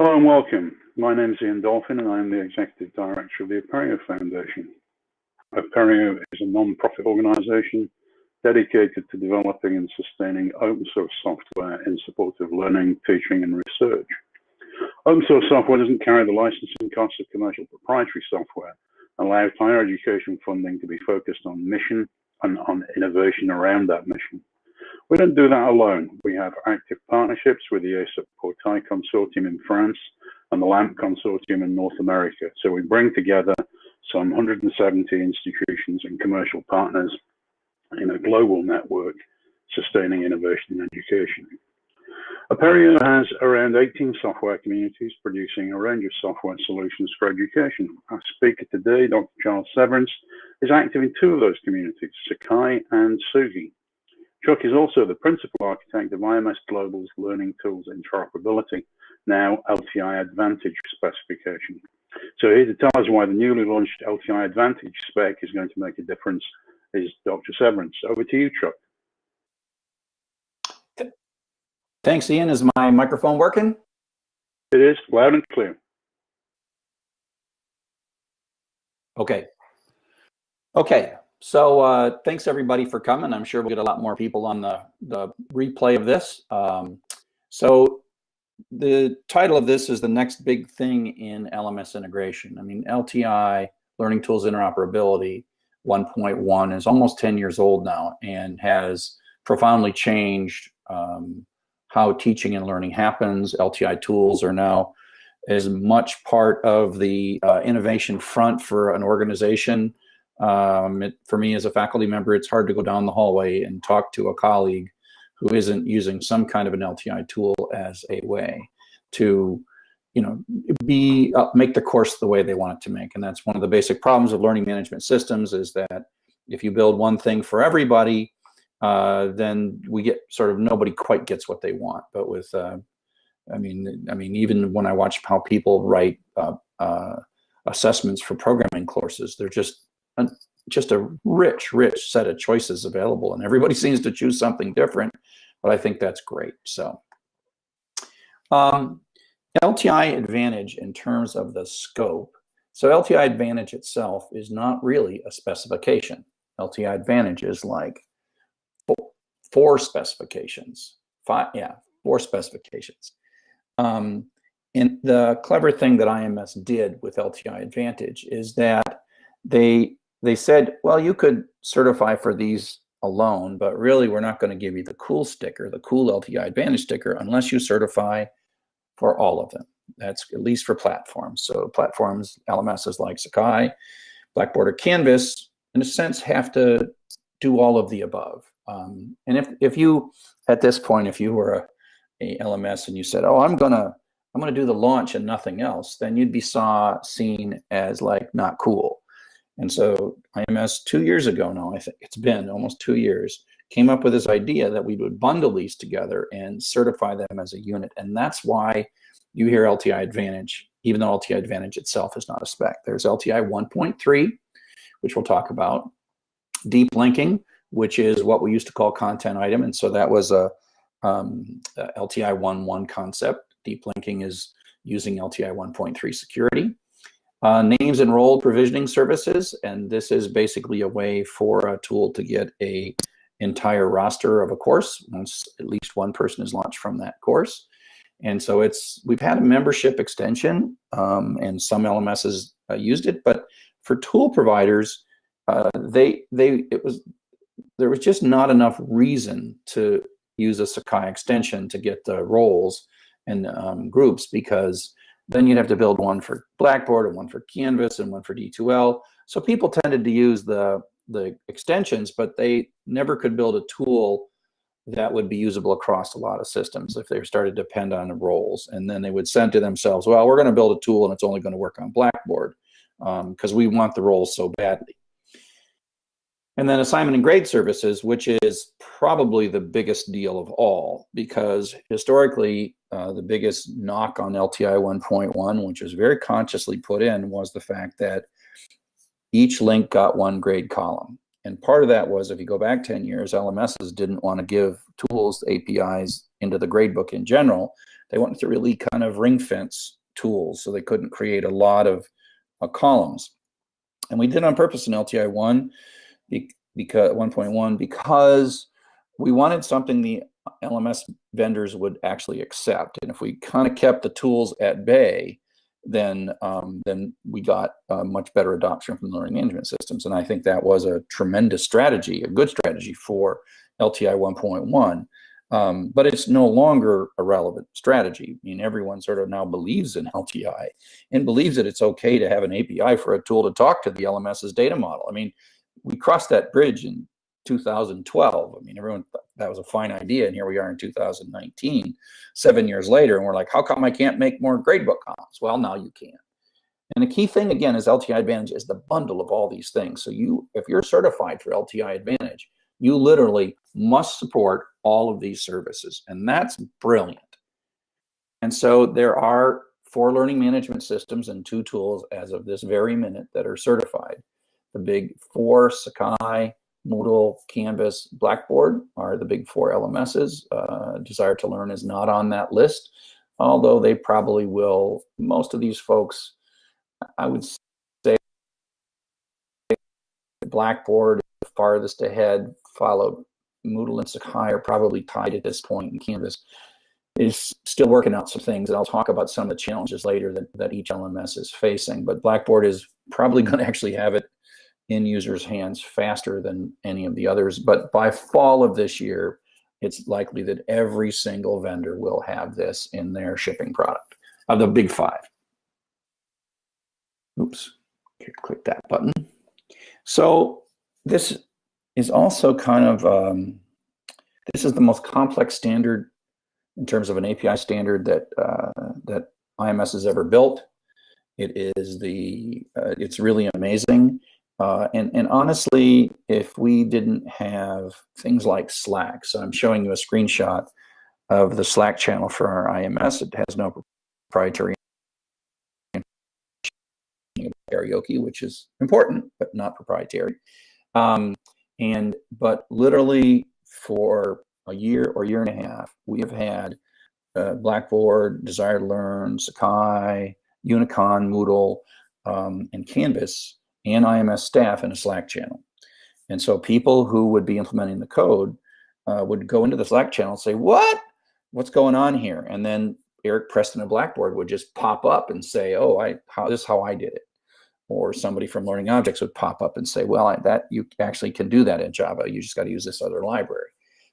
Hello and welcome. My name is Ian Dolphin and I am the Executive Director of the Apereo Foundation. Apereo is a non-profit organization dedicated to developing and sustaining open source software in support of learning, teaching and research. Open source software doesn't carry the licensing costs of commercial proprietary software and allows higher education funding to be focused on mission and on innovation around that mission. We don't do that alone. We have active partnerships with the ESUP Portail Consortium in France and the LAMP Consortium in North America. So we bring together some 170 institutions and commercial partners in a global network sustaining innovation in education. Apereo has around 18 software communities producing a range of software solutions for education. Our speaker today, Dr. Charles Severance, is active in two of those communities, Sakai and Tsugi. Chuck is also the principal architect of IMS Global's Learning Tools Interoperability, now LTI Advantage specification. So here to tell us why the newly launched LTI Advantage spec is going to make a difference is Dr. Severance. Over to you, Chuck. Thanks, Ian. Is my microphone working? It is loud and clear. Okay. Okay. So uh, thanks everybody for coming. I'm sure we'll get a lot more people on the, the replay of this. Um, so the title of this is the next big thing in LMS integration. I mean, LTI, Learning Tools Interoperability 1.1 is almost 10 years old now and has profoundly changed um, how teaching and learning happens. LTI tools are now as much part of the uh, innovation front for an organization. Um, it, for me as a faculty member, it's hard to go down the hallway and talk to a colleague who isn't using some kind of an LTI tool as a way to you know, be uh, make the course the way they want it to make. And that's one of the basic problems of learning management systems is that if you build one thing for everybody, uh, then we get sort of nobody quite gets what they want. But with, uh, I mean, I mean, even when I watch how people write uh, uh, assessments for programming courses, they're just a, just a rich, rich set of choices available, and everybody seems to choose something different. But I think that's great. So. Um, LTI Advantage in terms of the scope. So LTI Advantage itself is not really a specification. LTI Advantage is like four specifications. Five, yeah, four specifications. Um, and the clever thing that IMS did with LTI Advantage is that they they said, well, you could certify for these alone, but really we're not going to give you the cool sticker, the cool LTI Advantage sticker, unless you certify for all of them. That's at least for platforms. So platforms, LMSs like Sakai, Blackboard or Canvas, in a sense, have to do all of the above. Um, and if, if you, at this point, if you were a, a LMS and you said, oh, I'm gonna, I'm gonna do the launch and nothing else, then you'd be saw seen as like not cool. And so IMS two years ago now, I think it's been almost two years, came up with this idea that we would bundle these together and certify them as a unit. And that's why you hear LTI Advantage, even though LTI Advantage itself is not a spec. There's LTI 1.3, which we'll talk about. Deep linking, which is what we used to call content item. And so that was a, um, a LTI 1.1 concept. Deep linking is using LTI 1.3 security. Uh, names and role provisioning services, and this is basically a way for a tool to get a entire roster of a course once at least one person is launched from that course. And so it's we've had a membership extension um, and some LMSs uh, used it, but for tool providers, uh, they they it was there was just not enough reason to use a Sakai extension to get the roles and um, groups because then you'd have to build one for Blackboard and one for Canvas and one for D2L. So people tended to use the the extensions, but they never could build a tool that would be usable across a lot of systems if they started to depend on the roles. And then they would send to themselves, well, we're going to build a tool and it's only going to work on Blackboard because um, we want the roles so badly. And then assignment and grade services, which is probably the biggest deal of all, because historically, uh, the biggest knock on LTI 1.1, which was very consciously put in, was the fact that each link got one grade column. And part of that was if you go back 10 years, LMSs didn't want to give tools, APIs into the gradebook in general. They wanted to really kind of ring fence tools so they couldn't create a lot of uh, columns. And we did on purpose in LTI 1 because 1.1 because we wanted something the LMS vendors would actually accept. And if we kind of kept the tools at bay, then um, then we got uh, much better adoption from learning management systems. And I think that was a tremendous strategy, a good strategy for LTI 1.1. Um, but it's no longer a relevant strategy. I mean, everyone sort of now believes in LTI and believes that it's okay to have an API for a tool to talk to the LMS's data model. I mean, we crossed that bridge in 2012. I mean, everyone thought that was a fine idea, and here we are in 2019, seven years later, and we're like, how come I can't make more gradebook columns? Well, now you can. And the key thing again is LTI Advantage is the bundle of all these things. So you, if you're certified for LTI Advantage, you literally must support all of these services, and that's brilliant. And so there are four learning management systems and two tools as of this very minute that are certified. The big four, Sakai, Moodle, Canvas, Blackboard are the big four LMSs. Uh, Desire2Learn is not on that list, although they probably will. Most of these folks, I would say Blackboard is farthest ahead, followed Moodle and Sakai are probably tied at this point. point, and Canvas is still working out some things, and I'll talk about some of the challenges later that, that each LMS is facing. But Blackboard is probably going to actually have it in users' hands faster than any of the others. But by fall of this year, it's likely that every single vendor will have this in their shipping product of the big five. Oops, click that button. So this is also kind of, um, this is the most complex standard in terms of an API standard that, uh, that IMS has ever built. It is the, uh, it's really amazing. Uh, and, and honestly, if we didn't have things like Slack, so I'm showing you a screenshot of the Slack channel for our IMS. It has no proprietary karaoke, which is important, but not proprietary. Um, and but literally for a year or year and a half, we have had uh, Blackboard, Desire2Learn, Sakai, Unicon, Moodle, um, and Canvas and IMS staff in a Slack channel. And so people who would be implementing the code uh, would go into the Slack channel and say, what? What's going on here? And then Eric Preston of Blackboard would just pop up and say, oh, I how, this is how I did it. Or somebody from Learning Objects would pop up and say, well, I, that you actually can do that in Java. You just got to use this other library.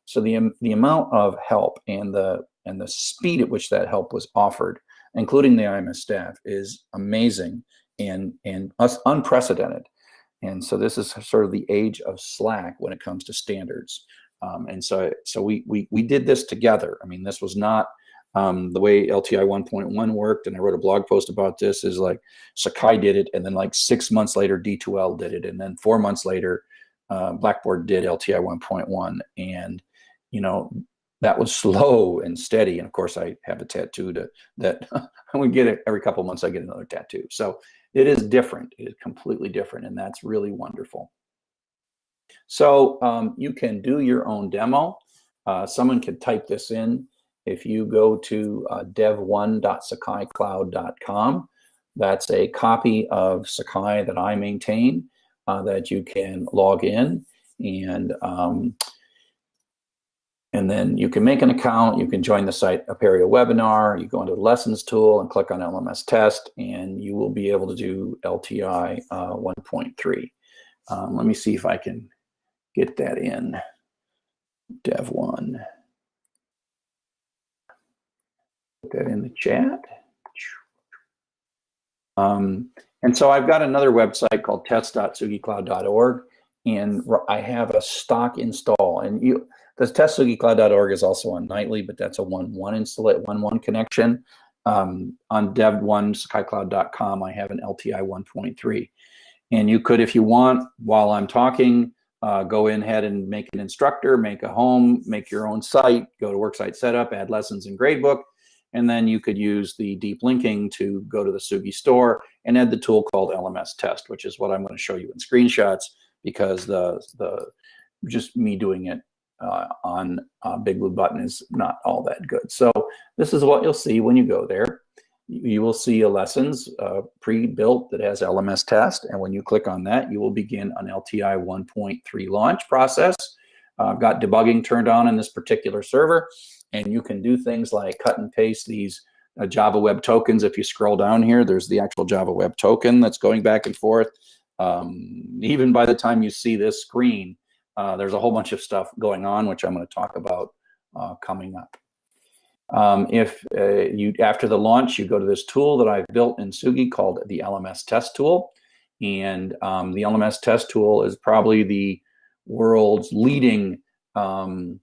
So the, the amount of help and the, and the speed at which that help was offered, including the IMS staff, is amazing and and us unprecedented. And so this is sort of the age of Slack when it comes to standards. Um, and so so we, we we did this together. I mean, this was not um, the way LTI 1.1 worked, and I wrote a blog post about this. Is like Sakai did it, and then like six months later, D2L did it, and then four months later, uh, Blackboard did LTI 1.1, and you know that was slow and steady. And of course, I have a tattoo to that. I would get it every couple months. I get another tattoo. So it is different. It is completely different, and that's really wonderful. So um, you can do your own demo. Uh, someone can type this in. If you go to uh, dev1.sakaicloud.com, that's a copy of Sakai that I maintain uh, that you can log in and um, and then you can make an account, you can join the site Apereo webinar, you go into the lessons tool and click on LMS test, and you will be able to do LTI uh, 1.3. Um, let me see if I can get that in. Dev 1. Put that in the chat. Um, and so I've got another website called test.tsugicloud.org, and I have a stock install. And you the testtsugicloud.org is also on nightly, but that's a one-one install one-one connection. Um, on dev1 sakaicloud.com, I have an LTI 1.3. And you could, if you want, while I'm talking, uh, go in ahead and make an instructor, make a home, make your own site, go to worksite setup, add lessons and gradebook, and then you could use the deep linking to go to the Tsugi store and add the tool called LMS test, which is what I'm going to show you in screenshots because the the just me doing it uh, on uh, Big Blue Button is not all that good. So this is what you'll see when you go there. You will see a lessons uh, pre-built that has LMS test. And when you click on that, you will begin an LTI 1.3 launch process. Uh, I've got debugging turned on in this particular server. And you can do things like cut and paste these uh, Java Web Tokens. If you scroll down here, there's the actual Java Web Token that's going back and forth. Um, even by the time you see this screen, uh, there's a whole bunch of stuff going on, which I'm going to talk about uh, coming up. Um, if uh, you, after the launch, you go to this tool that I've built in Tsugi called the LMS test tool. And um, the LMS test tool is probably the world's leading um,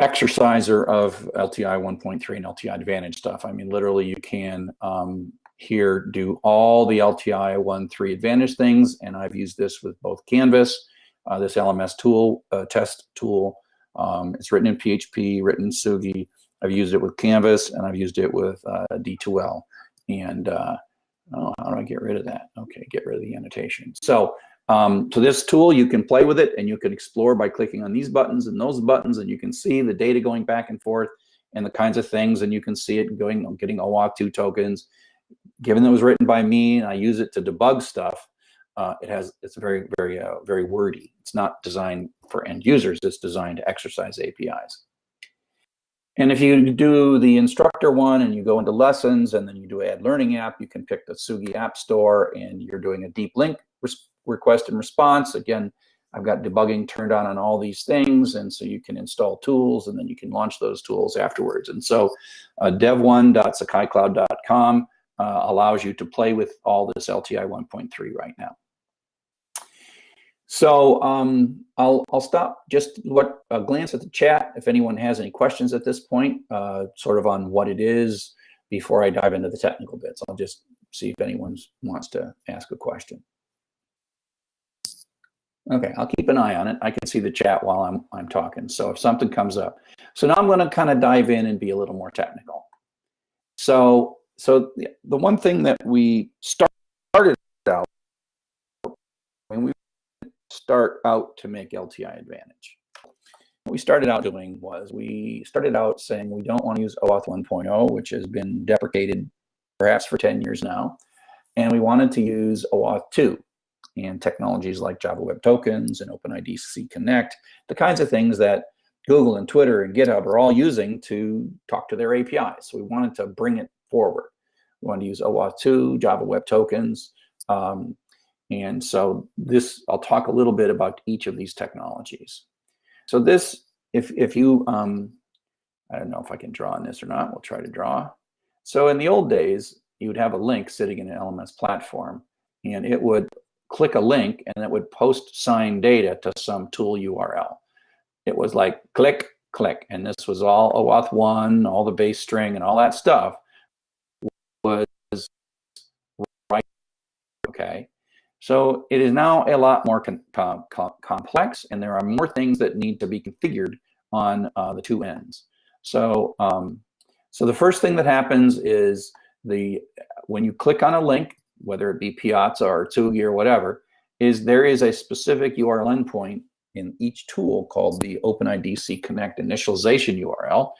exerciser of LTI 1.3 and LTI Advantage stuff. I mean, literally, you can um, here do all the LTI 1.3 Advantage things, and I've used this with both Canvas, uh, this LMS tool, uh, test tool. Um, it's written in PHP, written in Tsugi. I've used it with Canvas, and I've used it with uh, D2L. And uh, oh, how do I get rid of that? Okay, get rid of the annotation. So um, so this tool, you can play with it and you can explore by clicking on these buttons and those buttons and you can see the data going back and forth and the kinds of things and you can see it going, getting OAuth 2 tokens. Given that it was written by me and I use it to debug stuff, uh, it has it's very, very, uh, very wordy. It's not designed for end users. It's designed to exercise APIs. And if you do the instructor one and you go into lessons and then you do add learning app, you can pick the Tsugi App Store and you're doing a deep link request and response. Again, I've got debugging turned on on all these things. And so you can install tools and then you can launch those tools afterwards. And so uh, dev1.sakaicloud.com uh, allows you to play with all this LTI 1.3 right now. So um, I'll, I'll stop just what a glance at the chat if anyone has any questions at this point, uh, sort of on what it is before I dive into the technical bits. I'll just see if anyone wants to ask a question. Okay, I'll keep an eye on it. I can see the chat while I'm, I'm talking. So if something comes up. So now I'm going to kind of dive in and be a little more technical. So, so the, one thing that we started out, when we start out to make LTI advantage, what we started out doing was we started out saying we don't want to use OAuth 1.0, which has been deprecated perhaps for 10 years now. And we wanted to use OAuth 2 and technologies like Java Web Tokens and OpenID C Connect, the kinds of things that Google and Twitter and GitHub are all using to talk to their APIs. So we wanted to bring it forward. We wanted to use OAuth 2, Java Web Tokens. Um, and so this, I'll talk a little bit about each of these technologies. So this, if, if you, um, I don't know if I can draw on this or not, we'll try to draw. So in the old days, you would have a link sitting in an LMS platform and it would click a link and it would post sign data to some tool URL. It was like click, click. And this was all OAuth 1, all the base string and all that stuff was right. Okay. So it is now a lot more com com complex and there are more things that need to be configured on uh, the two ends. So, um, so the first thing that happens is the when you click on a link, whether it be Piazza or Tsugi or whatever, is there is a specific URL endpoint in each tool called the OpenID C Connect initialization URL.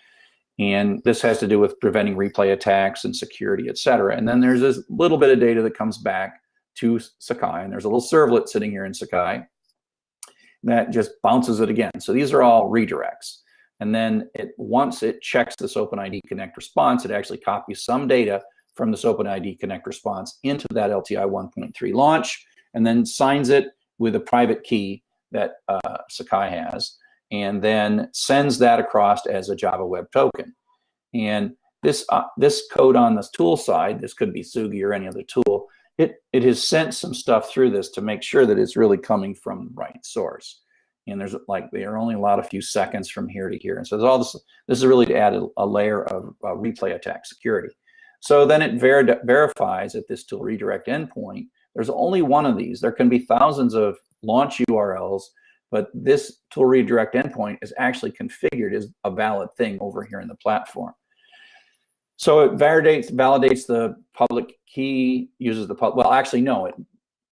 And this has to do with preventing replay attacks and security, et cetera. And then there's this little bit of data that comes back to Sakai, and there's a little servlet sitting here in Sakai that just bounces it again. So these are all redirects. And then it once it checks this OpenID Connect response, it actually copies some data from this OpenID Connect response into that LTI 1.3 launch, and then signs it with a private key that uh, Sakai has, and then sends that across as a Java Web Token. And this uh, this code on this tool side, this could be Tsugi or any other tool, it, it has sent some stuff through this to make sure that it's really coming from the right source. And there's like, there are only a lot of few seconds from here to here. And so there's all this, this is really to add a, a layer of uh, replay attack security. So then it ver verifies at this tool redirect endpoint. There's only one of these. There can be thousands of launch URLs, but this tool redirect endpoint is actually configured as a valid thing over here in the platform. So it validates validates the public key, uses the public. Well, actually, no. It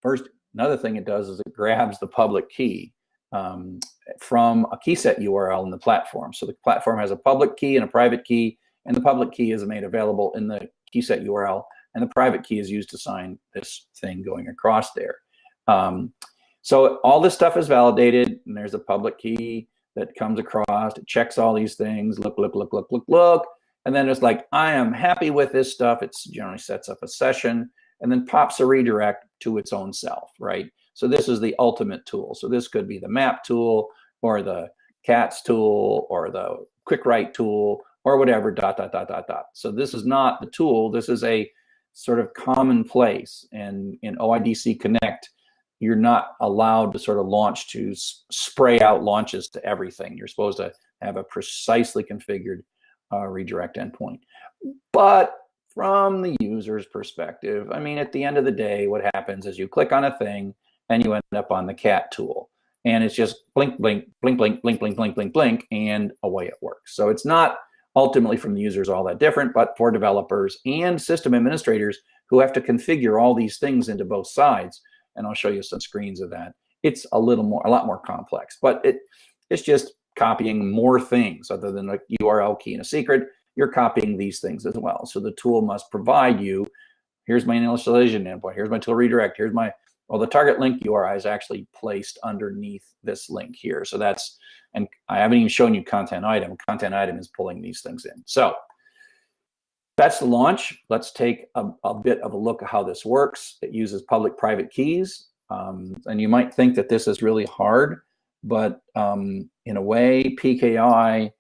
first another thing it does is it grabs the public key um, from a key set URL in the platform. So the platform has a public key and a private key, and the public key is made available in the key set URL, and the private key is used to sign this thing going across there. Um, so all this stuff is validated, and there's a public key that comes across, it checks all these things, look, look, look, look, look, look, and then it's like, I am happy with this stuff. It generally sets up a session and then pops a redirect to its own self, right? So this is the ultimate tool. So this could be the map tool or the CATS tool or the quick write tool or whatever, dot, dot, dot, dot, dot. So this is not the tool. This is a sort of commonplace. And in OIDC Connect, you're not allowed to sort of launch to spray out launches to everything. You're supposed to have a precisely configured uh, redirect endpoint. But from the user's perspective, I mean, at the end of the day, what happens is you click on a thing and you end up on the cat tool. And it's just blink, blink, blink, blink, blink, blink, blink, blink, blink, and away it works. So it's not ultimately from the users all that different, but for developers and system administrators who have to configure all these things into both sides, and I'll show you some screens of that, it's a little more, a lot more complex, but it it's just copying more things other than a URL key and a secret. You're copying these things as well. So the tool must provide you, here's my initialization endpoint, here's my tool redirect, here's my, well, the target link URI is actually placed underneath this link here. So that's, and I haven't even shown you content item. Content item is pulling these things in. So that's the launch. Let's take a, a bit of a look at how this works. It uses public-private keys. Um, and you might think that this is really hard, but um, in a way, PKI,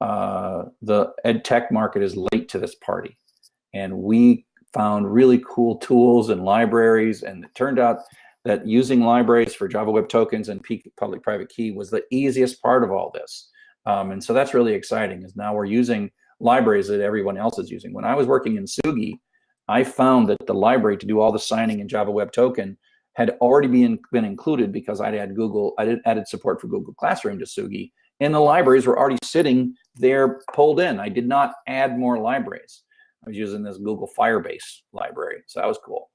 uh, the ed tech market is late to this party. And we found really cool tools and libraries. And it turned out that using libraries for Java Web Tokens and public-private key was the easiest part of all this. Um, and so that's really exciting is now we're using libraries that everyone else is using. When I was working in Tsugi, I found that the library to do all the signing in Java Web Token had already been, been included because I'd add Google, I did added support for Google Classroom to Tsugi, and the libraries were already sitting there pulled in. I did not add more libraries. I was using this Google Firebase library, so that was cool.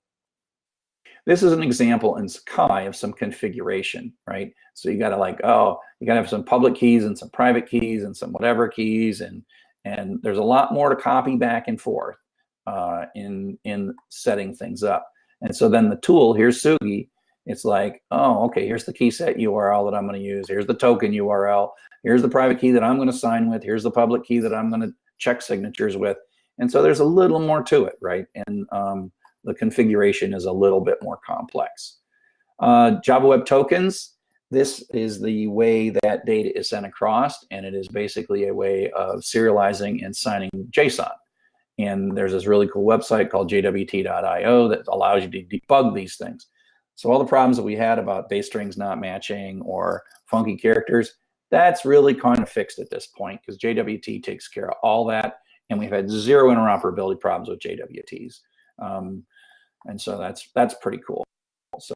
This is an example in Sakai of some configuration, right? So you got to like, oh, you got to have some public keys and some private keys and some whatever keys, and and there's a lot more to copy back and forth uh, in in setting things up. And so then the tool, here's Tsugi, it's like, oh, okay, here's the key set URL that I'm going to use. Here's the token URL. Here's the private key that I'm going to sign with. Here's the public key that I'm going to check signatures with. And so there's a little more to it, right? And um, the configuration is a little bit more complex. Uh, Java Web Tokens, this is the way that data is sent across, and it is basically a way of serializing and signing JSON. And there's this really cool website called jwt.io that allows you to debug these things. So all the problems that we had about base strings not matching or funky characters, that's really kind of fixed at this point because JWT takes care of all that. And we've had zero interoperability problems with JWTs. Um, and so that's that's pretty cool. So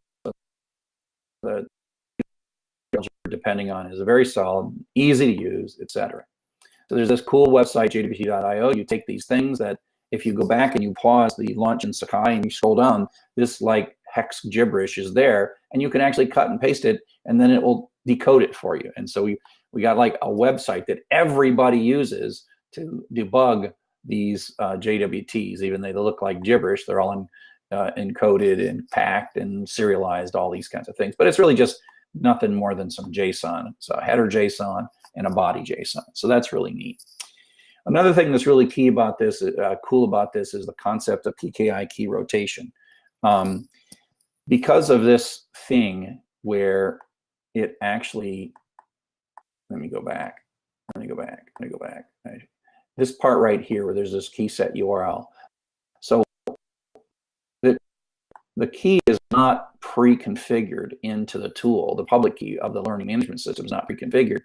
the depending on is very solid, easy to use, etc. So there's this cool website, jwt.io. You take these things that if you go back and you pause the launch in Sakai and you scroll down, this like hex gibberish is there and you can actually cut and paste it and then it will decode it for you. And so we, we got like a website that everybody uses to debug these uh, JWTs, even though they look like gibberish, they're all in, uh, encoded and packed and serialized, all these kinds of things. But it's really just nothing more than some JSON. So header JSON and a body JSON. So that's really neat. Another thing that's really key about this, uh, cool about this, is the concept of PKI key rotation. Um, because of this thing where it actually, let me go back, let me go back, let me go back. This part right here where there's this key set URL. The key is not pre-configured into the tool. The public key of the learning management system is not pre-configured.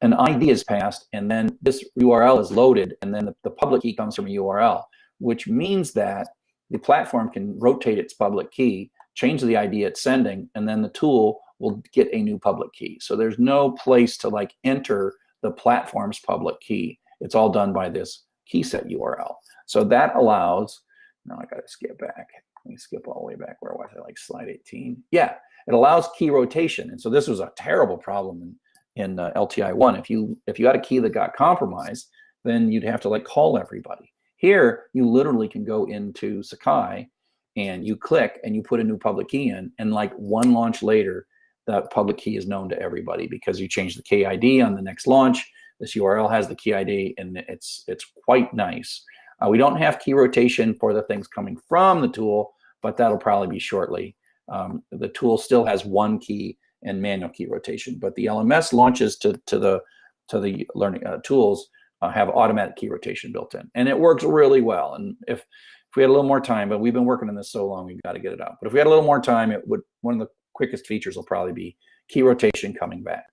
An ID is passed, and then this URL is loaded, and then the, the public key comes from a URL, which means that the platform can rotate its public key, change the ID it's sending, and then the tool will get a new public key. So there's no place to like enter the platform's public key. It's all done by this key set URL. So that allows, now I gotta skip back. Let me skip all the way back. Where was I? Like slide 18. Yeah, it allows key rotation. And so this was a terrible problem in, in uh, LTI one. If you if you had a key that got compromised, then you'd have to like call everybody. Here, you literally can go into Sakai and you click and you put a new public key in, and like one launch later, that public key is known to everybody because you change the KID on the next launch. This URL has the key ID, and it's it's quite nice. Uh, we don't have key rotation for the things coming from the tool, but that'll probably be shortly. Um, the tool still has one key and manual key rotation, but the LMS launches to to the to the learning uh, tools uh, have automatic key rotation built in, and it works really well. And if if we had a little more time, but we've been working on this so long, we've got to get it out. But if we had a little more time, it would one of the quickest features will probably be key rotation coming back.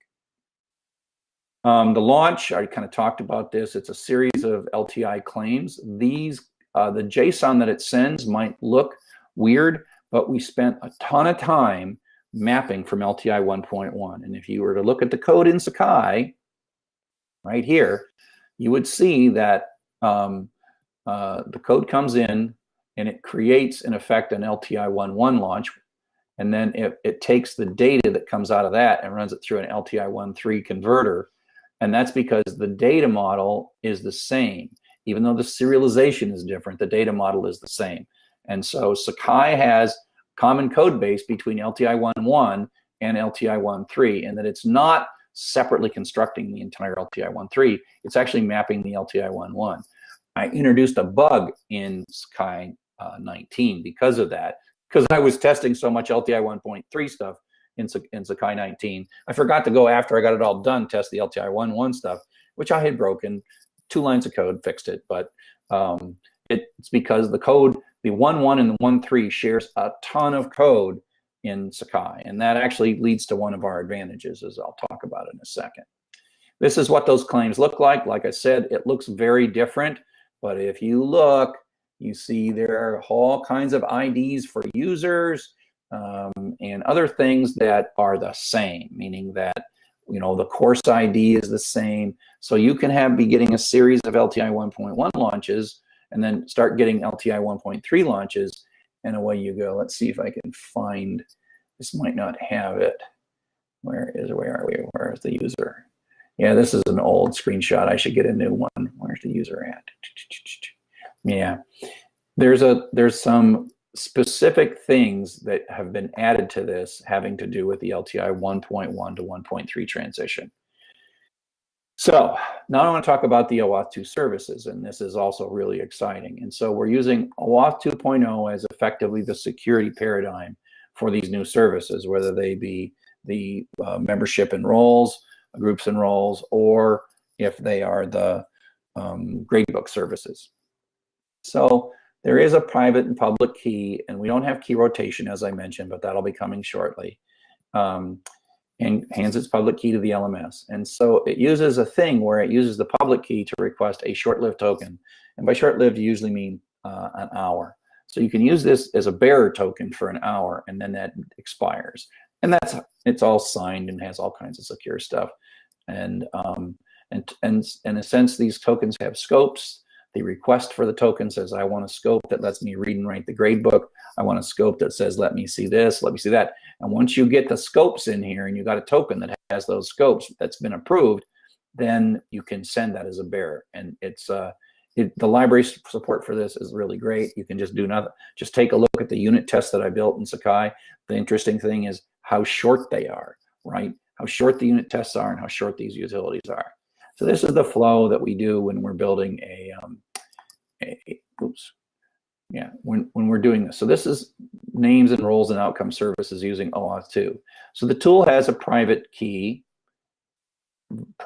Um, the launch, I kind of talked about this. It's a series of LTI claims. These, uh, the JSON that it sends might look weird, but we spent a ton of time mapping from LTI 1.1. And if you were to look at the code in Sakai, right here, you would see that um, uh, the code comes in and it creates, in effect, an LTI 1.1 launch. And then it, it takes the data that comes out of that and runs it through an LTI 1.3 converter and that's because the data model is the same. Even though the serialization is different, the data model is the same. And so Sakai has common code base between LTI 1.1 and LTI 1.3, and that it's not separately constructing the entire LTI 1.3. It's actually mapping the LTI 1.1. I introduced a bug in Sakai uh, 19 because of that, because I was testing so much LTI 1.3 stuff in, in Sakai 19. I forgot to go after I got it all done, test the LTI 1.1 stuff, which I had broken. Two lines of code fixed it, but um, it's because the code, the 1.1 and the 1.3 shares a ton of code in Sakai, and that actually leads to one of our advantages, as I'll talk about in a second. This is what those claims look like. Like I said, it looks very different, but if you look, you see there are all kinds of IDs for users, um, and other things that are the same, meaning that you know the course ID is the same. So you can have be getting a series of LTI 1.1 launches and then start getting LTI 1.3 launches, and away you go. Let's see if I can find. This might not have it. Where is where are we? Where is the user? Yeah, this is an old screenshot. I should get a new one. Where's the user at? Yeah, there's a there's some specific things that have been added to this having to do with the LTI 1.1 to 1.3 transition. So now I want to talk about the OAuth 2 services, and this is also really exciting. And so we're using OAuth 2.0 as effectively the security paradigm for these new services, whether they be the uh, membership and roles, groups and roles, or if they are the um, gradebook services. So there is a private and public key, and we don't have key rotation, as I mentioned, but that'll be coming shortly. Um, and hands its public key to the LMS. And so it uses a thing where it uses the public key to request a short-lived token. And by short-lived, you usually mean uh, an hour. So you can use this as a bearer token for an hour, and then that expires. And that's it's all signed and has all kinds of secure stuff. And um, and and in a sense, these tokens have scopes the request for the token says, I want a scope that lets me read and write the gradebook. I want a scope that says, let me see this, let me see that. And once you get the scopes in here and you got a token that has those scopes that's been approved, then you can send that as a bearer. And it's uh, it, the library support for this is really great. You can just do nothing. Just take a look at the unit tests that I built in Sakai. The interesting thing is how short they are, right? How short the unit tests are and how short these utilities are. So this is the flow that we do when we're building a, um, a, oops, yeah, when, when we're doing this. So this is names and roles and outcome services using OAuth 2. So the tool has a private key,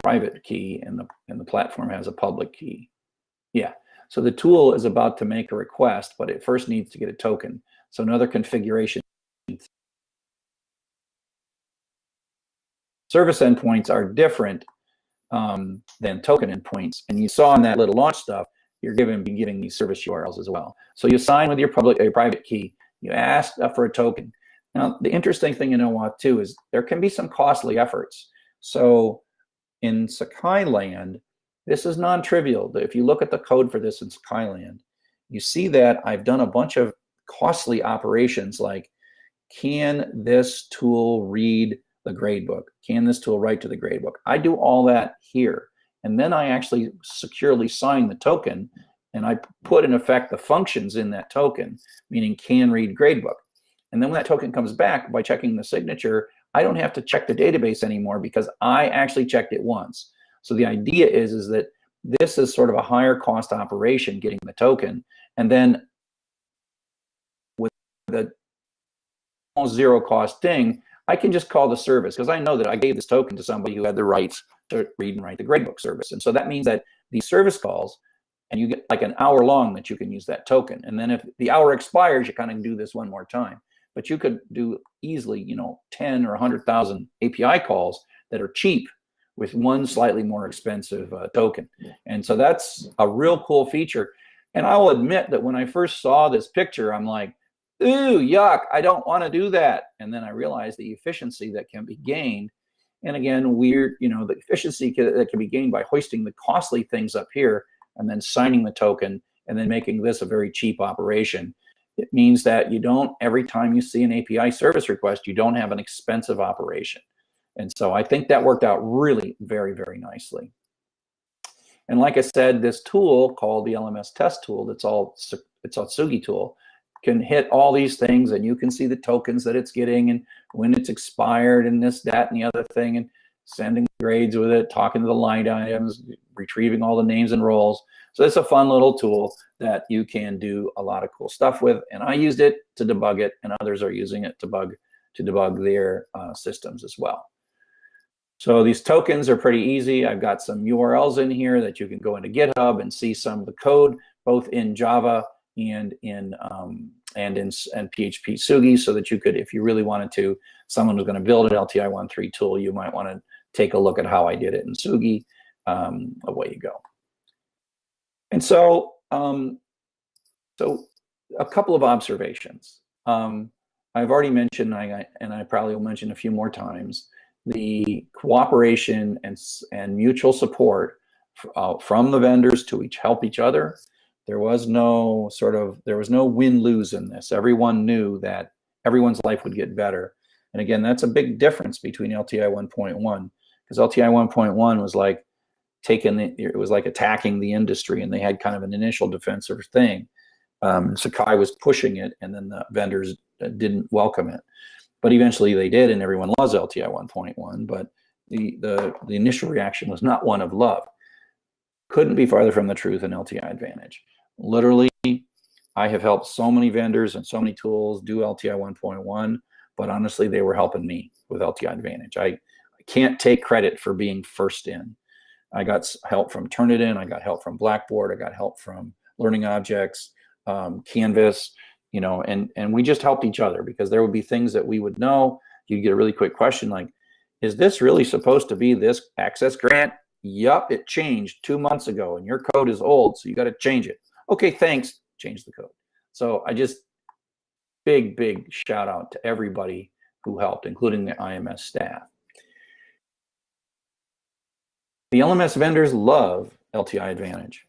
private key, and the, and the platform has a public key. Yeah, so the tool is about to make a request, but it first needs to get a token. So another configuration. Service endpoints are different um, than token endpoints. And you saw in that little launch stuff, you're given be giving these service URLs as well. So you sign with your public your private key. You ask for a token. Now the interesting thing in OAuth 2 is there can be some costly efforts. So in Sakai land, this is non-trivial. If you look at the code for this in Sakai land, you see that I've done a bunch of costly operations like, can this tool read the gradebook? Can this tool write to the gradebook? I do all that here. And then I actually securely sign the token and I put in effect the functions in that token, meaning can read gradebook. And then when that token comes back by checking the signature, I don't have to check the database anymore because I actually checked it once. So the idea is, is that this is sort of a higher cost operation getting the token. And then with the almost zero cost thing, I can just call the service because I know that I gave this token to somebody who had the rights to read and write the gradebook service. And so that means that these service calls, and you get like an hour long that you can use that token. And then if the hour expires, you kind of do this one more time. But you could do easily, you know, 10 or 100,000 API calls that are cheap with one slightly more expensive uh, token. And so that's a real cool feature. And I will admit that when I first saw this picture, I'm like, ooh, yuck, I don't want to do that. And then I realized the efficiency that can be gained. And again, we're, you know, the efficiency that can be gained by hoisting the costly things up here and then signing the token and then making this a very cheap operation. It means that you don't, every time you see an API service request, you don't have an expensive operation. And so I think that worked out really very, very nicely. And like I said, this tool called the LMS test tool, that's all, it's a Tsugi tool, can hit all these things and you can see the tokens that it's getting and when it's expired and this, that, and the other thing and sending grades with it, talking to the line items, retrieving all the names and roles. So it's a fun little tool that you can do a lot of cool stuff with. And I used it to debug it and others are using it to bug to debug their uh, systems as well. So these tokens are pretty easy. I've got some URLs in here that you can go into GitHub and see some of the code, both in Java and in um, and in and PHP Tsugi, so that you could, if you really wanted to, someone was going to build an LTI 1.3 tool, you might want to take a look at how I did it in Tsugi. Um, away you go. And so, um, so a couple of observations. Um, I've already mentioned, I, and I probably will mention a few more times, the cooperation and, and mutual support uh, from the vendors to each help each other. There was no sort of, there was no win-lose in this. Everyone knew that everyone's life would get better. And again, that's a big difference between LTI 1.1 because LTI 1.1 was like taking the, it was like attacking the industry and they had kind of an initial defensive thing. Um, Sakai was pushing it and then the vendors uh, didn't welcome it but eventually they did, and everyone loves LTI 1.1. But the, the, the initial reaction was not one of love. Couldn't be farther from the truth in LTI Advantage. Literally, I have helped so many vendors and so many tools do LTI 1.1, but honestly, they were helping me with LTI Advantage. I, I can't take credit for being first in. I got help from Turnitin, I got help from Blackboard, I got help from Learning Objects, um, Canvas, you know, and and we just helped each other because there would be things that we would know. You'd get a really quick question like, is this really supposed to be this access grant? Yup, it changed two months ago and your code is old, so you got to change it. Okay, thanks, change the code. So I just, big, big shout out to everybody who helped, including the IMS staff. The LMS vendors love LTI Advantage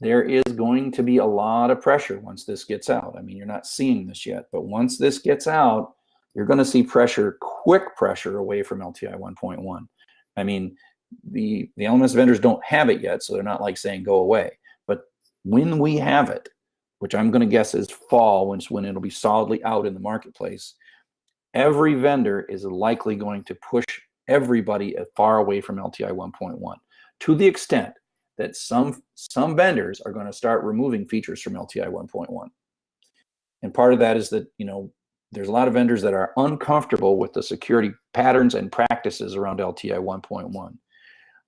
there is going to be a lot of pressure once this gets out. I mean, you're not seeing this yet, but once this gets out, you're going to see pressure, quick pressure away from LTI 1.1. I mean, the, the LMS vendors don't have it yet, so they're not like saying go away. When we have it, which I'm going to guess is fall, when, when it'll be solidly out in the marketplace, every vendor is likely going to push everybody far away from LTI 1.1 to the extent that some some vendors are going to start removing features from LTI 1.1. And part of that is that, you know, there's a lot of vendors that are uncomfortable with the security patterns and practices around LTI 1.1.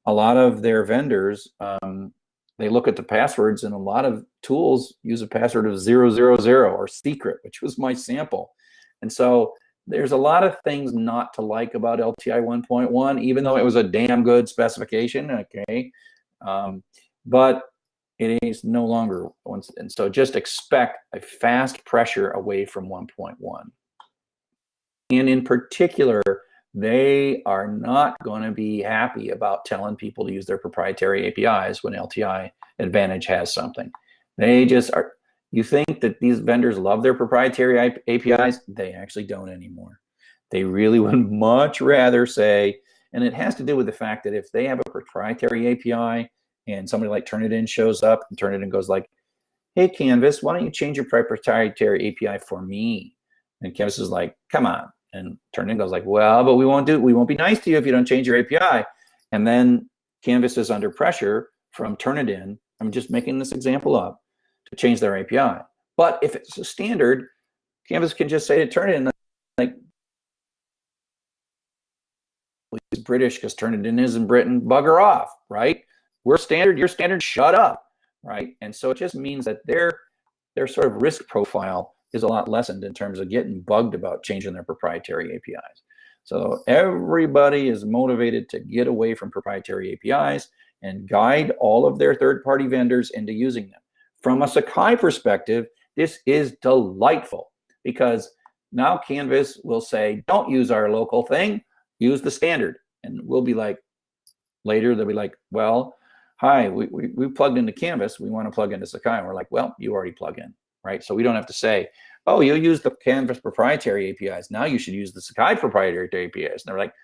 A lot of their vendors, um, they look at the passwords and a lot of tools use a password of 000 or secret, which was my sample. And so there's a lot of things not to like about LTI 1.1, even though it was a damn good specification, okay? Um, but it is no longer once, and so just expect a fast pressure away from 1.1. And in particular, they are not going to be happy about telling people to use their proprietary APIs when LTI Advantage has something. They just are, You think that these vendors love their proprietary APIs? They actually don't anymore. They really would much rather say, and it has to do with the fact that if they have a proprietary API and somebody like Turnitin shows up and Turnitin goes like, hey, Canvas, why don't you change your proprietary API for me? And Canvas is like, come on. And Turnitin goes like, well, but we won't do, we won't be nice to you if you don't change your API. And then Canvas is under pressure from Turnitin. I'm just making this example up to change their API. But if it's a standard, Canvas can just say to Turnitin, like, he's British because Turnitin is in Britain, bugger off, right? We're standard, you're standard, shut up, right? And so it just means that their, their sort of risk profile is a lot lessened in terms of getting bugged about changing their proprietary APIs. So everybody is motivated to get away from proprietary APIs and guide all of their third-party vendors into using them. From a Sakai perspective, this is delightful because now Canvas will say, don't use our local thing, use the standard. And we'll be like, later they'll be like, well, hi, we, we, we plugged into Canvas, we want to plug into Sakai. And we're like, well, you already plug in, right? So we don't have to say, oh, you use the Canvas proprietary APIs. Now you should use the Sakai proprietary APIs. And they're like,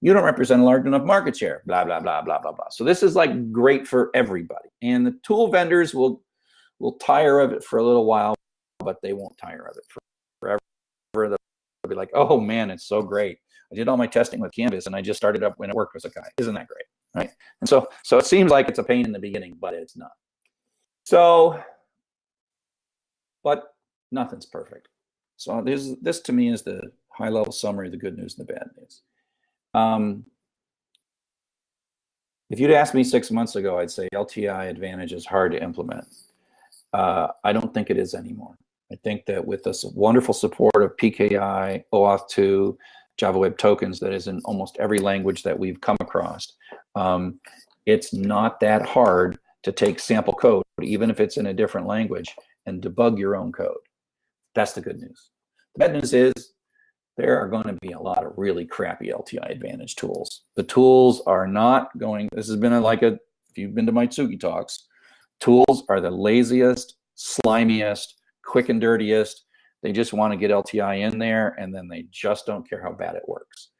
you don't represent a large enough market share, blah, blah, blah, blah, blah, blah. So this is like great for everybody. And the tool vendors will will tire of it for a little while, but they won't tire of it forever. They'll be like, oh man, it's so great. I did all my testing with Canvas and I just started up when it worked with Sakai. Isn't that great? Right. And so so it seems like it's a pain in the beginning, but it's not. So, but nothing's perfect. So this, this to me is the high level summary of the good news and the bad news. Um, if you'd asked me six months ago, I'd say LTI Advantage is hard to implement. Uh, I don't think it is anymore. I think that with this wonderful support of PKI, OAuth 2, Java Web Tokens that is in almost every language that we've come across, um, it's not that hard to take sample code, even if it's in a different language, and debug your own code. That's the good news. The bad news is there are going to be a lot of really crappy LTI Advantage tools. The tools are not going, this has been a, like a, if you've been to my Tsugi talks, tools are the laziest, slimiest, quick and dirtiest. They just want to get LTI in there and then they just don't care how bad it works.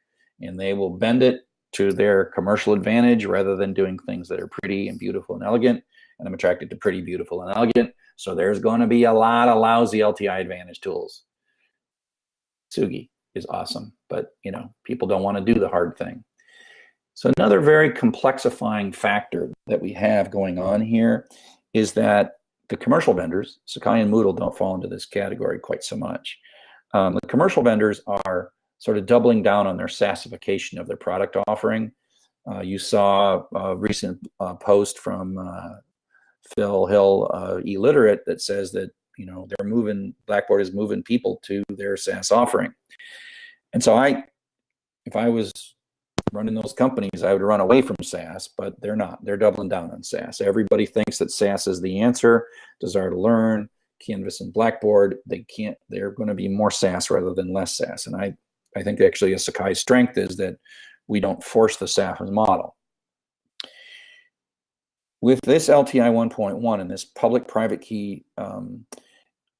And they will bend it to their commercial advantage rather than doing things that are pretty and beautiful and elegant. And I'm attracted to pretty, beautiful, and elegant. So there's going to be a lot of lousy LTI Advantage tools. Tsugi is awesome, but you know people don't want to do the hard thing. So another very complexifying factor that we have going on here is that the commercial vendors, Sakai and Moodle don't fall into this category quite so much. Um, the commercial vendors are sort of doubling down on their SaaSification of their product offering. Uh, you saw a recent uh, post from uh, Phil Hill, uh, that says that you know they're moving Blackboard is moving people to their SaaS offering. And so I, if I was running those companies, I would run away from SaaS, but they're not. They're doubling down on SaaS. Everybody thinks that SaaS is the answer. Desire2Learn, Canvas and Blackboard, they can't. They're going to be more SaaS rather than less SaaS. And I, I think actually a Sakai strength is that we don't force the SaaS model. With this LTI 1.1 and this public-private key, um,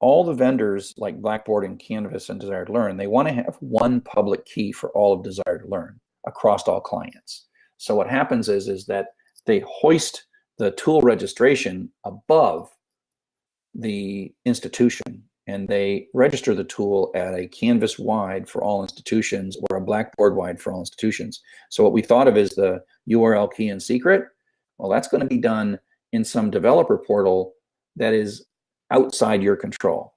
all the vendors like Blackboard and Canvas and Desire2Learn, they want to have one public key for all of Desire2Learn across all clients. So what happens is, is that they hoist the tool registration above the institution and they register the tool at a canvas wide for all institutions or a blackboard wide for all institutions. So what we thought of is the URL key and secret well, that's going to be done in some developer portal that is outside your control.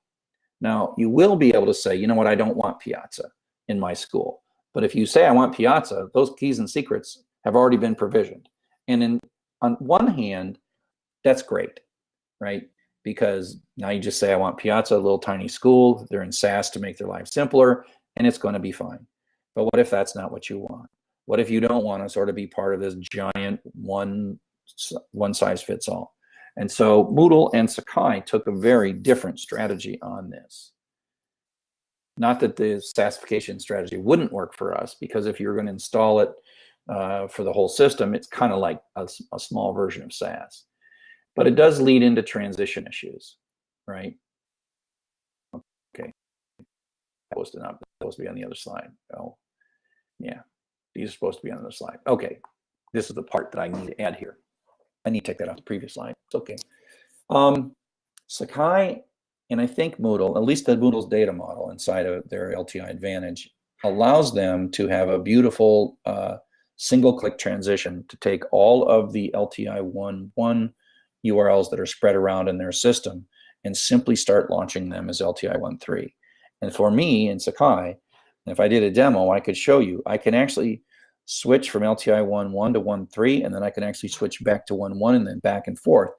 Now, you will be able to say, you know what, I don't want Piazza in my school. But if you say I want Piazza, those keys and secrets have already been provisioned. And in, on one hand, that's great, right? Because now you just say, I want Piazza, a little tiny school. They're in SaaS to make their life simpler, and it's going to be fine. But what if that's not what you want? What if you don't want to sort of be part of this giant one one size fits all. And so Moodle and Sakai took a very different strategy on this. Not that the SaaSification strategy wouldn't work for us, because if you're going to install it uh, for the whole system, it's kind of like a, a small version of SaaS. But it does lead into transition issues, right? Okay. To not supposed to be on the other slide. Oh, yeah. These are supposed to be on the slide. Okay. This is the part that I need to add here. I need to take that off the previous slide. It's okay. Um, Sakai and I think Moodle, at least the Moodle's data model inside of their LTI Advantage, allows them to have a beautiful uh, single-click transition to take all of the LTI 1.1 URLs that are spread around in their system and simply start launching them as LTI 1.3. And for me in Sakai, if I did a demo, I could show you, I can actually switch from LTI 1.1 to 1.3, and then I can actually switch back to 1.1 and then back and forth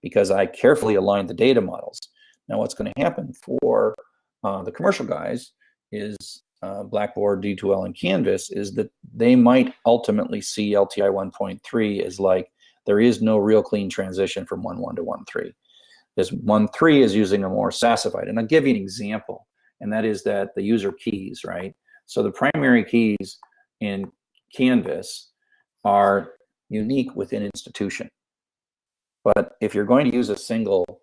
because I carefully aligned the data models. Now what's going to happen for uh, the commercial guys is uh, Blackboard, D2L, and Canvas is that they might ultimately see LTI 1.3 as like there is no real clean transition from 1.1 to 1.3. This 1.3 is using a more SaaSified. And I'll give you an example, and that is that the user keys, right? So the primary keys in Canvas are unique within institution. But if you're going to use a single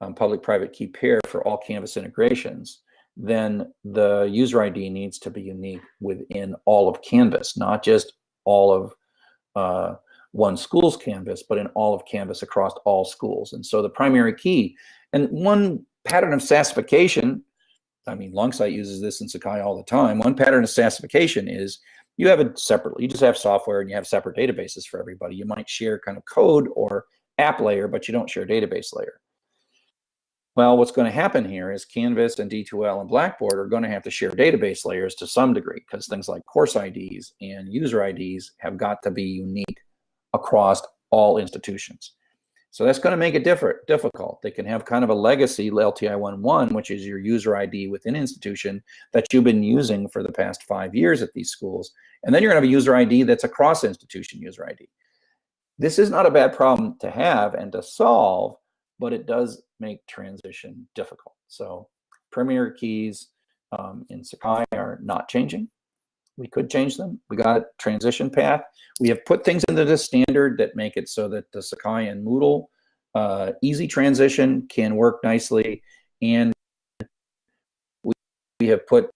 um, public-private key pair for all Canvas integrations, then the user ID needs to be unique within all of Canvas, not just all of uh, one school's Canvas, but in all of Canvas across all schools. And so the primary key, and one pattern of SaaSification, I mean, Longsight uses this in Sakai all the time. One pattern of SaaSification is you have it separately. You just have software and you have separate databases for everybody. You might share kind of code or app layer, but you don't share database layer. Well, what's going to happen here is Canvas and D2L and Blackboard are going to have to share database layers to some degree because things like course IDs and user IDs have got to be unique across all institutions. So that's going to make it different, difficult. They can have kind of a legacy LTI 1.1, which is your user ID within institution that you've been using for the past five years at these schools. And then you're going to have a user ID that's a cross institution user ID. This is not a bad problem to have and to solve, but it does make transition difficult. So primary keys um, in Sakai are not changing. We could change them. We got a transition path. We have put things into the standard that make it so that the Sakai and Moodle uh, easy transition can work nicely. And we, we have put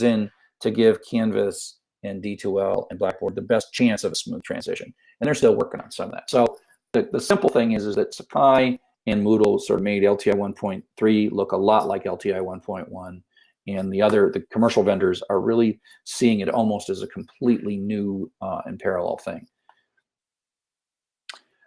in to give Canvas and D2L and Blackboard the best chance of a smooth transition. And they're still working on some of that. So the, the simple thing is, is that Sakai and Moodle sort of made LTI 1.3 look a lot like LTI 1.1. And the other, the commercial vendors are really seeing it almost as a completely new uh, and parallel thing.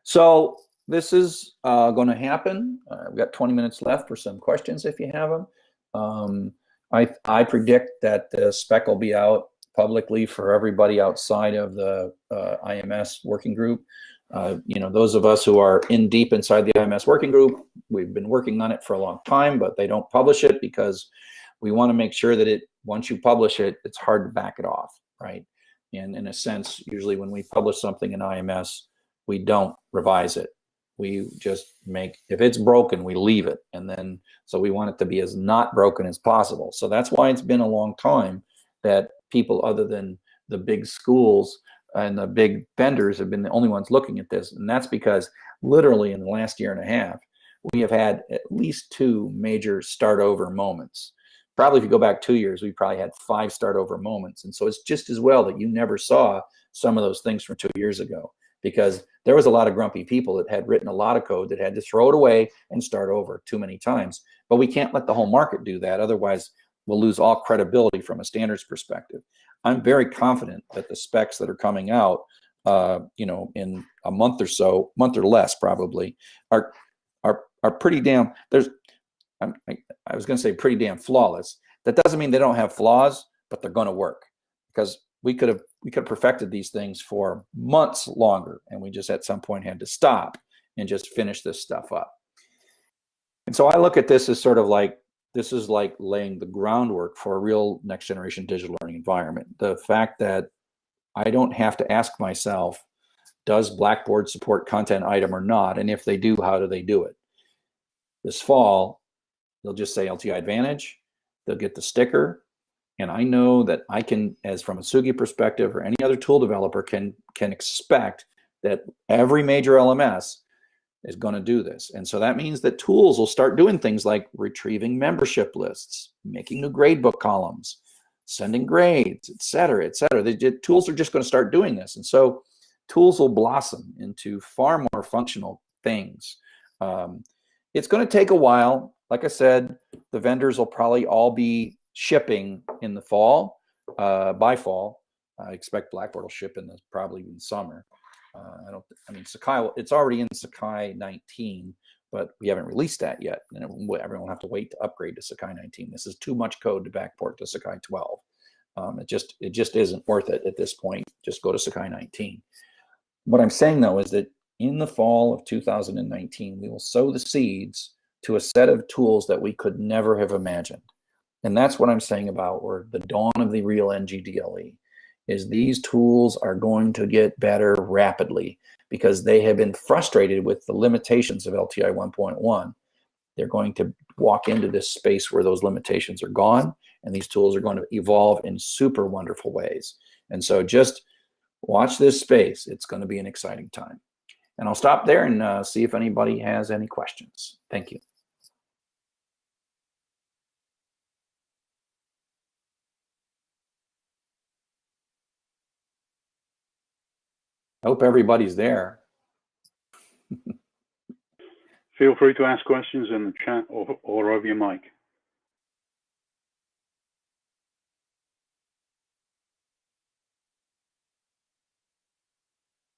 So this is uh, going to happen. Uh, we've got 20 minutes left for some questions if you have them. Um, I, I predict that the spec will be out publicly for everybody outside of the uh, IMS working group. Uh, you know, those of us who are in deep inside the IMS working group, we've been working on it for a long time, but they don't publish it because we want to make sure that it, once you publish it, it's hard to back it off, right? And in a sense, usually when we publish something in IMS, we don't revise it. We just make, if it's broken, we leave it. And then, so we want it to be as not broken as possible. So that's why it's been a long time that people other than the big schools and the big vendors have been the only ones looking at this. And that's because literally in the last year and a half, we have had at least two major start over moments. Probably if you go back two years, we probably had five start over moments. And so it's just as well that you never saw some of those things from two years ago because there was a lot of grumpy people that had written a lot of code that had to throw it away and start over too many times. But we can't let the whole market do that. Otherwise, we'll lose all credibility from a standards perspective. I'm very confident that the specs that are coming out, uh, you know, in a month or so, month or less probably, are are are pretty damn. There's, I, I was going to say pretty damn flawless. That doesn't mean they don't have flaws, but they're going to work because we could have we could have perfected these things for months longer, and we just at some point had to stop and just finish this stuff up. And so I look at this as sort of like this is like laying the groundwork for a real next generation digital learning environment. The fact that I don't have to ask myself, does Blackboard support content item or not? And if they do, how do they do it? This fall, they'll just say LTI Advantage, they'll get the sticker, and I know that I can, as from a Tsugi perspective or any other tool developer can, can expect that every major LMS is going to do this. And so that means that tools will start doing things like retrieving membership lists, making new gradebook columns, sending grades, et cetera, et cetera. The, tools are just going to start doing this. And so tools will blossom into far more functional things. Um, it's going to take a while. Like I said, the vendors will probably all be shipping in the fall, uh, by fall. I expect Blackboard will ship in the probably in summer. Uh, I don't. I mean, Sakai. It's already in Sakai 19, but we haven't released that yet, and everyone will have to wait to upgrade to Sakai 19. This is too much code to backport to Sakai 12. Um, it just it just isn't worth it at this point. Just go to Sakai 19. What I'm saying though is that in the fall of 2019, we will sow the seeds to a set of tools that we could never have imagined. And that's what I'm saying about or the dawn of the real NGDLE is these tools are going to get better rapidly because they have been frustrated with the limitations of LTI 1.1. They're going to walk into this space where those limitations are gone and these tools are going to evolve in super wonderful ways. And so just watch this space. It's going to be an exciting time. And I'll stop there and uh, see if anybody has any questions. Thank you. I hope everybody's there. Feel free to ask questions in the chat or, or over your mic.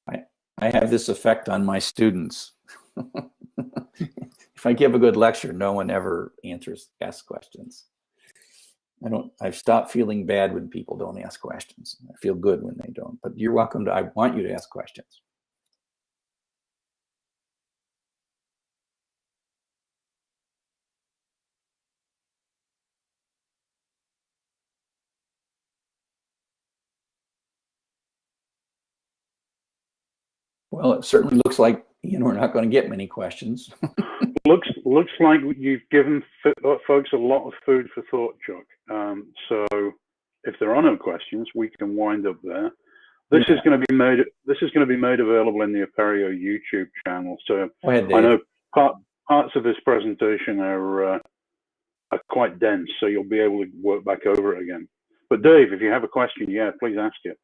I, I have this effect on my students. if I give a good lecture, no one ever answers, asks questions. I don't, I've stopped feeling bad when people don't ask questions. I feel good when they don't, but you're welcome to, I want you to ask questions. Well, it certainly looks like you know we're not going to get many questions. looks looks like you've given uh, folks a lot of food for thought, Chuck. Um, so if there are no questions, we can wind up there. This yeah. is going to be made. This is going to be made available in the Apereo YouTube channel. So ahead, I know part, parts of this presentation are uh, are quite dense, so you'll be able to work back over it again. But Dave, if you have a question, yeah, please ask it.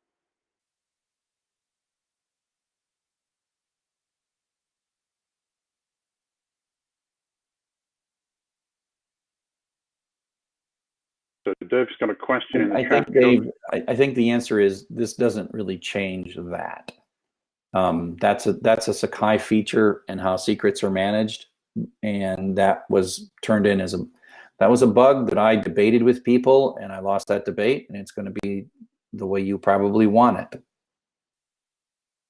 So Dave's got a question. I think Dave, I, I, think the answer is this doesn't really change that. Um, that's a that's a Sakai feature and how secrets are managed, and that was turned in as a that was a bug that I debated with people, and I lost that debate, and it's going to be the way you probably want it.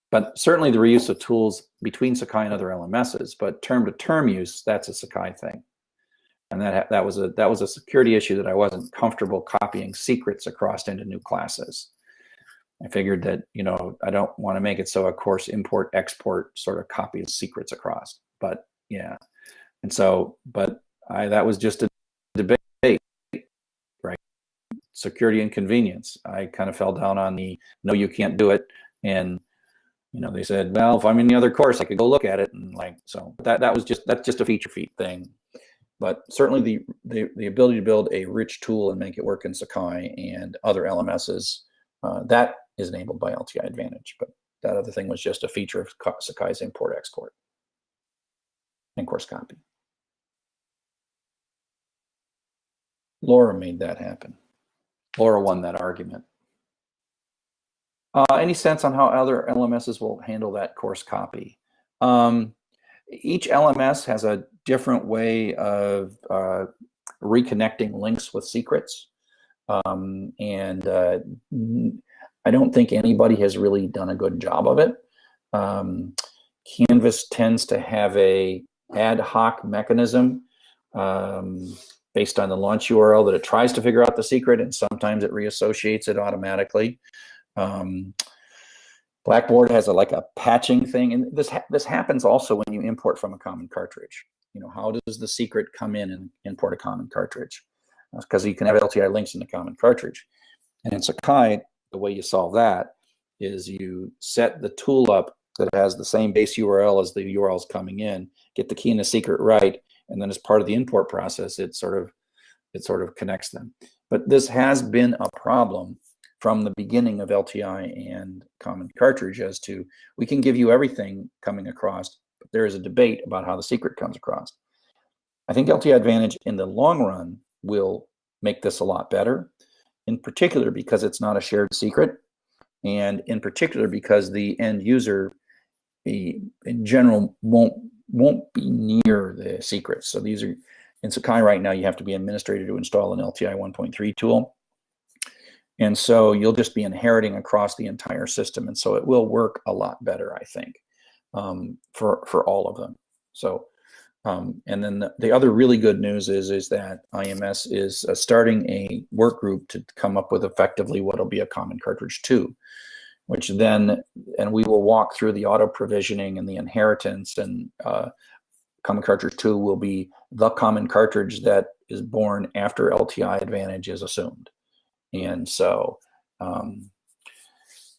But certainly the reuse of tools between Sakai and other LMSs, but term to term use, that's a Sakai thing and that that was a that was a security issue that I wasn't comfortable copying secrets across into new classes. I figured that you know I don't want to make it so a course import export sort of copies secrets across, but yeah, and so but I that was just a debate, right? Security and convenience. I kind of fell down on the no, you can't do it, and you know they said, well, if I'm in the other course, I could go look at it, and like so that that was just that's just a feature feat thing but certainly the, the, the, ability to build a rich tool and make it work in Sakai and other LMSs, uh, that is enabled by LTI Advantage. But that other thing was just a feature of Sakai's import export and course copy. Laura made that happen. Laura won that argument. Uh, any sense on how other LMSs will handle that course copy? Um, each LMS has a different way of uh, reconnecting links with secrets. Um, and uh, I don't think anybody has really done a good job of it. Um, Canvas tends to have a ad hoc mechanism um, based on the launch URL that it tries to figure out the secret, and sometimes it reassociates it automatically. Um, Blackboard has a like a patching thing, and this ha this happens also when you import from a common cartridge. You know, how does the secret come in and import a common cartridge? Because you can have LTI links in the common cartridge. And in Sakai, the way you solve that is you set the tool up that has the same base URL as the URLs coming in, get the key and the secret right, and then as part of the import process, it sort of it sort of connects them. But this has been a problem from the beginning of LTI and Common Cartridge as to we can give you everything coming across, but there is a debate about how the secret comes across. I think LTI Advantage in the long run will make this a lot better, in particular because it's not a shared secret, and in particular because the end user, the, in general, won't won't be near the secrets. So these are in Sakai right now, you have to be administrator to install an LTI 1.3 tool. And so you'll just be inheriting across the entire system. And so it will work a lot better, I think, um, for, for all of them. So, um, and then the, the, other really good news is, is that IMS is uh, starting a work group to come up with effectively what will be a common cartridge two, which then, and we will walk through the auto provisioning and the inheritance and uh, common cartridge two will be the common cartridge that is born after LTI advantage is assumed. And so, um,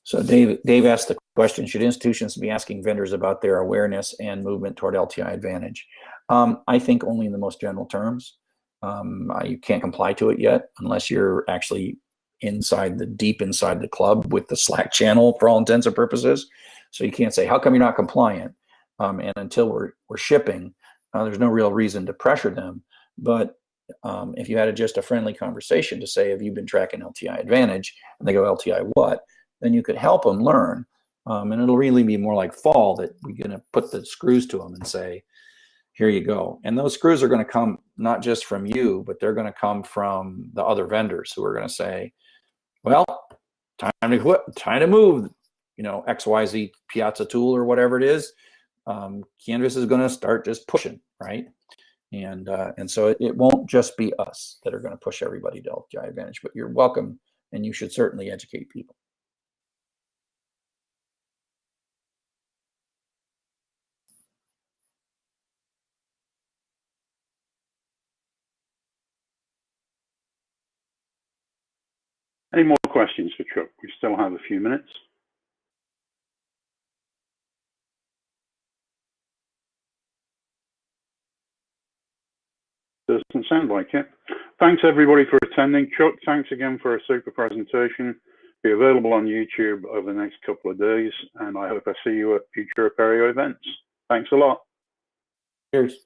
so Dave, Dave asked the question, should institutions be asking vendors about their awareness and movement toward LTI advantage? Um, I think only in the most general terms. Um, you can't comply to it yet unless you're actually inside the deep inside the club with the Slack channel for all intents and purposes. So you can't say, how come you're not compliant? Um, and until we're, we're shipping, uh, there's no real reason to pressure them. But um, if you had a, just a friendly conversation to say, have you been tracking LTI Advantage? And they go, LTI what? Then you could help them learn. Um, and it'll really be more like fall that we're going to put the screws to them and say, here you go. And those screws are going to come not just from you, but they're going to come from the other vendors who are going to say, well, time to quit, time to move, you know, XYZ Piazza tool or whatever it is. Um, Canvas is going to start just pushing, right? And, uh, and so it, it, won't just be us that are going to push everybody to Advantage, but you're welcome and you should certainly educate people. Any more questions for Chuck? We still have a few minutes. Doesn't sound like it. Thanks everybody for attending. Chuck, thanks again for a super presentation. Be available on YouTube over the next couple of days, and I hope I see you at future Apereo events. Thanks a lot. Cheers.